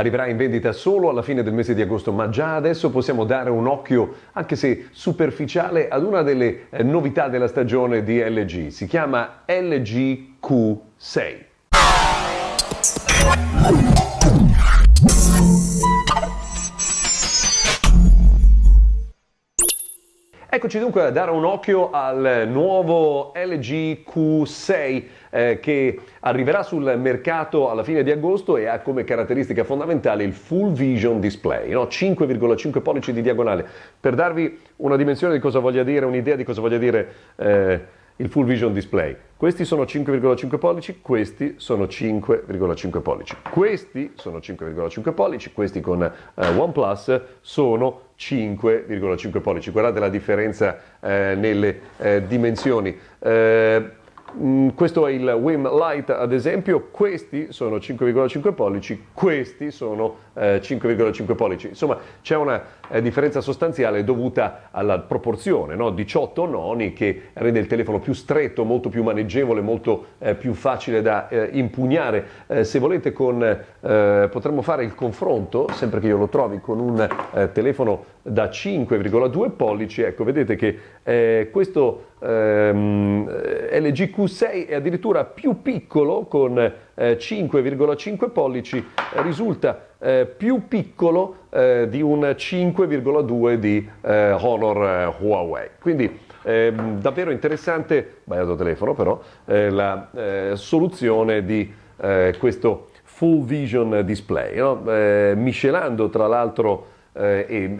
arriverà in vendita solo alla fine del mese di agosto, ma già adesso possiamo dare un occhio, anche se superficiale, ad una delle eh, novità della stagione di LG. Si chiama LG Q6. Eccoci dunque a dare un occhio al nuovo LG Q6 eh, che arriverà sul mercato alla fine di agosto e ha come caratteristica fondamentale il Full Vision Display, no? 5,5 pollici di diagonale. Per darvi una dimensione di cosa voglia dire, un'idea di cosa voglia dire eh, il Full Vision Display. Questi sono 5,5 pollici, questi sono 5,5 pollici. Questi sono 5,5 pollici, questi con eh, OnePlus sono 5,5 pollici. Guardate la differenza eh, nelle eh, dimensioni. Eh, Mm, questo è il Wim Light ad esempio, questi sono 5,5 pollici, questi sono eh, 5,5 pollici. Insomma c'è una eh, differenza sostanziale dovuta alla proporzione, no? 18 noni che rende il telefono più stretto, molto più maneggevole, molto eh, più facile da eh, impugnare. Eh, se volete con, eh, potremmo fare il confronto, sempre che io lo trovi, con un telefono da 5,2 pollici, ecco vedete che questo ehm, LG Q6 è addirittura più piccolo con eh, 5,5 pollici, eh, risulta eh, più piccolo eh, di un 5,2 di eh, Honor eh, Huawei. Quindi ehm, davvero interessante, sbagliato telefono però, la soluzione di questo full vision display, no? miscelando tra l'altro eh, e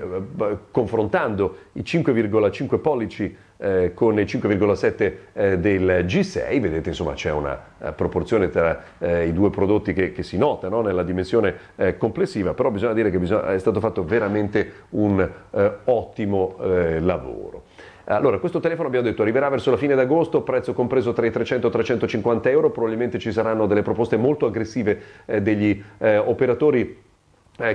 confrontando i 5,5 pollici eh, con i 5,7 eh, del G6, vedete insomma c'è una uh, proporzione tra eh, i due prodotti che, che si nota no? nella dimensione eh, complessiva, però bisogna dire che bisogna, è stato fatto veramente un eh, ottimo lavoro. Allora, questo telefono abbiamo detto arriverà verso la fine d'agosto, prezzo compreso tra i 300 e i 350 euro, probabilmente ci saranno delle proposte molto aggressive degli operatori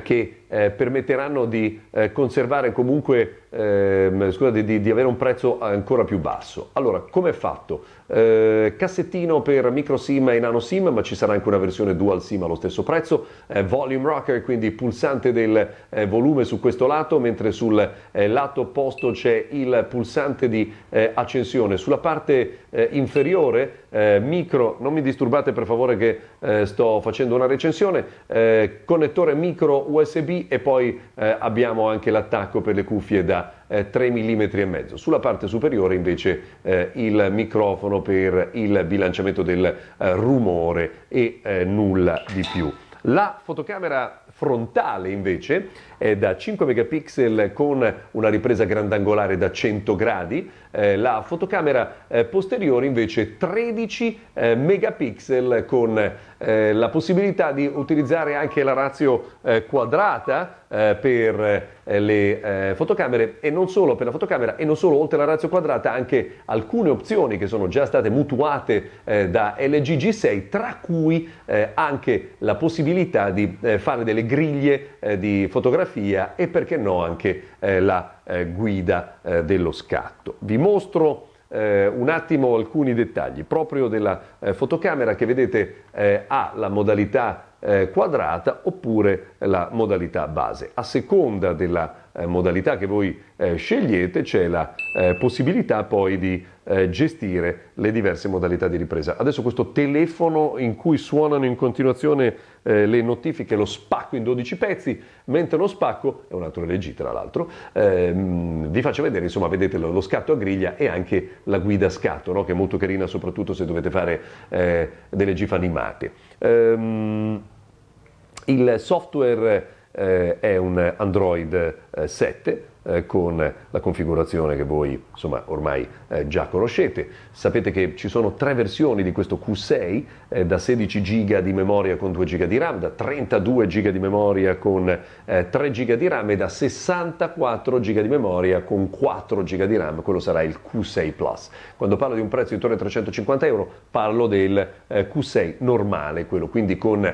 che eh, permetteranno di eh, conservare comunque, eh, scusate, di, di, avere un prezzo ancora più basso. Allora, come è fatto? Eh, cassettino per micro SIM e nano SIM, ma ci sarà anche una versione dual SIM allo stesso prezzo, eh, volume rocker, quindi pulsante del eh, volume su questo lato, mentre sul lato opposto c'è il pulsante di accensione. Sulla parte inferiore, micro, non mi disturbate per favore che sto facendo una recensione, connettore micro USB e poi eh, abbiamo anche l'attacco per le cuffie da eh, 3 mm e mezzo. Sulla parte superiore invece eh, il microfono per il bilanciamento del eh, rumore e eh, nulla di più. La fotocamera frontale invece è da 5 megapixel con una ripresa grandangolare da 100 gradi, eh, la fotocamera eh, posteriore invece 13 eh, megapixel con eh, la possibilità di utilizzare anche la razio eh, quadrata eh, per le fotocamere e non solo per la fotocamera e non solo oltre la razio quadrata anche alcune opzioni che sono già state mutuate da LG G6 tra cui anche la possibilità di fare delle griglie di fotografia e perché no anche la eh, guida eh, dello scatto. Vi mostro eh, un attimo alcuni dettagli proprio della eh, fotocamera che vedete eh, ha la modalità eh, quadrata oppure la modalità base. A seconda della eh, modalità che voi eh, scegliete c'è la eh, possibilità poi di eh, gestire le diverse modalità di ripresa. Adesso questo telefono in cui suonano in continuazione eh, le notifiche, lo spacco in 12 pezzi, mentre lo spacco, è un altro LG tra l'altro, ehm, vi faccio vedere, insomma vedete lo, lo, scatto a griglia e anche la guida scatto, no? che è molto carina soprattutto se dovete fare eh, delle GIF animate. Ehm, il software eh, è un Android 7 eh, con la configurazione che voi insomma, ormai eh, già conoscete. Sapete che ci sono tre versioni di questo Q6 eh, da 16 GB di memoria con 2 GB di RAM, da 32 GB di memoria con 3 eh, GB di RAM e da 64 GB di memoria con 4 GB di RAM, quello sarà il Q6 Plus. Quando parlo di un prezzo intorno ai 350 euro parlo del eh, Q6 normale, quello quindi con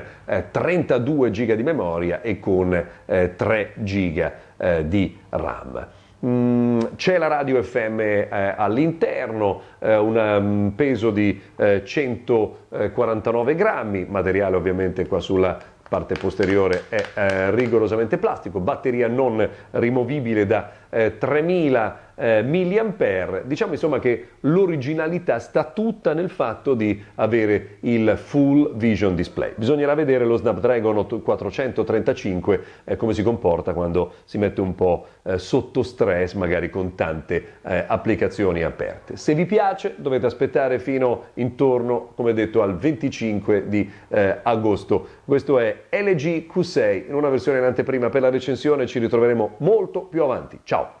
32 GB di memoria e con 3 GB eh, di RAM. Mm, c'è la radio FM eh, all'interno, eh, un um, peso di 149 eh, grammi, materiale ovviamente qua sulla parte posteriore è eh, rigorosamente plastico, batteria non rimovibile da eh, 3000 eh, mAh. Diciamo insomma che l'originalità sta tutta nel fatto di avere il full vision display. Bisognerà vedere lo Snapdragon 435 eh, come si comporta quando si mette un po' eh, sotto stress, magari con tante eh, applicazioni aperte. Se vi piace dovete aspettare fino intorno, come detto, al 25 di eh, agosto. Questo è LG Q6 in una versione in anteprima per la recensione, ci ritroveremo molto più avanti. Ciao!